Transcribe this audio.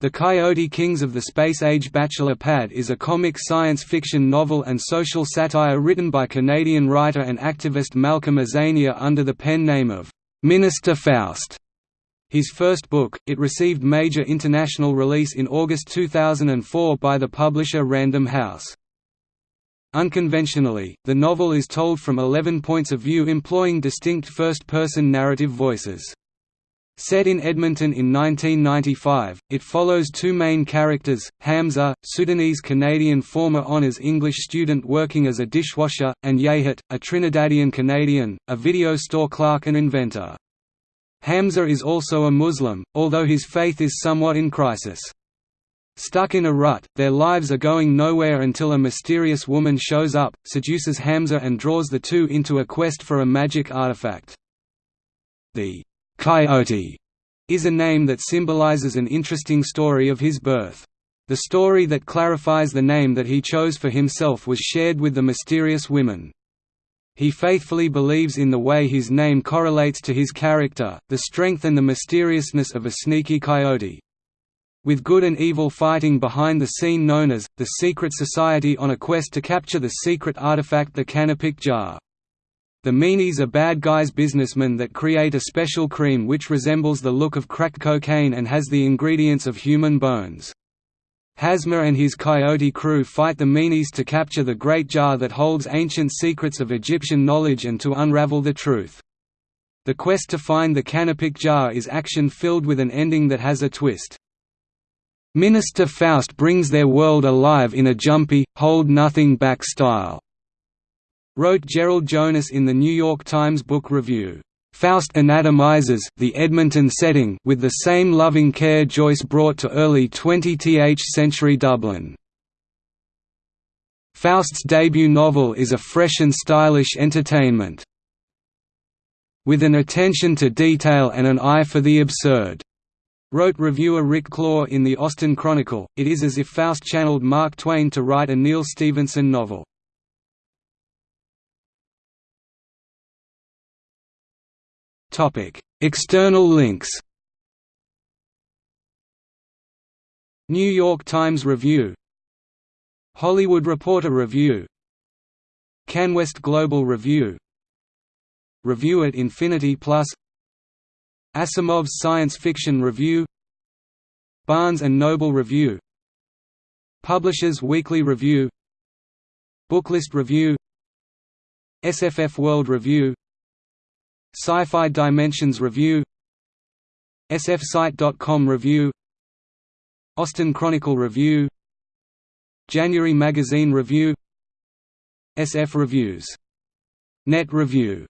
The Coyote Kings of the Space Age Bachelor Pad is a comic science fiction novel and social satire written by Canadian writer and activist Malcolm Azania under the pen name of Minister Faust. His first book, it received major international release in August 2004 by the publisher Random House. Unconventionally, the novel is told from 11 points of view employing distinct first-person narrative voices. Set in Edmonton in 1995, it follows two main characters, Hamza, Sudanese-Canadian former honours English student working as a dishwasher, and Yehat, a Trinidadian-Canadian, a video store clerk and inventor. Hamza is also a Muslim, although his faith is somewhat in crisis. Stuck in a rut, their lives are going nowhere until a mysterious woman shows up, seduces Hamza and draws the two into a quest for a magic artifact. The Coyote is a name that symbolizes an interesting story of his birth. The story that clarifies the name that he chose for himself was shared with the mysterious women. He faithfully believes in the way his name correlates to his character, the strength and the mysteriousness of a sneaky coyote. With good and evil fighting behind the scene known as, the Secret Society on a quest to capture the secret artifact the Canopic Jar. The meanies are bad guys businessmen that create a special cream which resembles the look of crack cocaine and has the ingredients of human bones. Hamza and his coyote crew fight the meanies to capture the great jar that holds ancient secrets of Egyptian knowledge and to unravel the truth. The quest to find the Canopic jar is action-filled with an ending that has a twist. Minister Faust brings their world alive in a jumpy, hold-nothing-back style wrote Gerald Jonas in the New York Times Book Review. Faust anatomizes the Edmonton setting with the same loving care Joyce brought to early 20th century Dublin. Faust's debut novel is a fresh and stylish entertainment. With an attention to detail and an eye for the absurd. Wrote reviewer Rick Klaw in the Austin Chronicle, it is as if Faust channeled Mark Twain to write a Neal Stephenson novel. External links New York Times Review Hollywood Reporter Review CanWest Global Review Review at Infinity Plus Asimov's Science Fiction Review Barnes & Noble Review Publishers Weekly Review Booklist Review SFF World Review Sci-Fi Dimensions Review SFSite.com Review Austin Chronicle Review January Magazine Review SF Reviews. Net Review